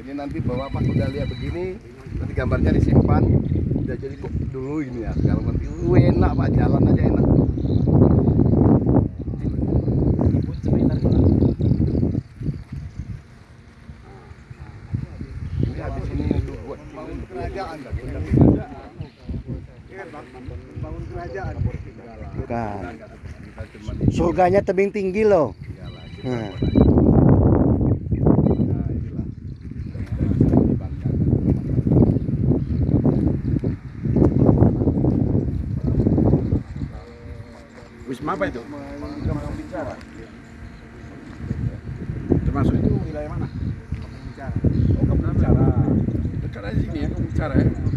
Jadi nanti bawa Pak udah lihat begini, nanti gambarnya disimpan. Udah jadi kok dulu ini ya. Sekarang nanti uh, enak Pak jalan aja enak. Ini habis ini untuk buat kerajaan. bangun kerajaan Bukan. Surganya tebing tinggi loh. Nah, Wisma apa itu? Termasuk itu wilayah mana? Oh, kamu bicara. Dekat aja sini ya, bicara ya.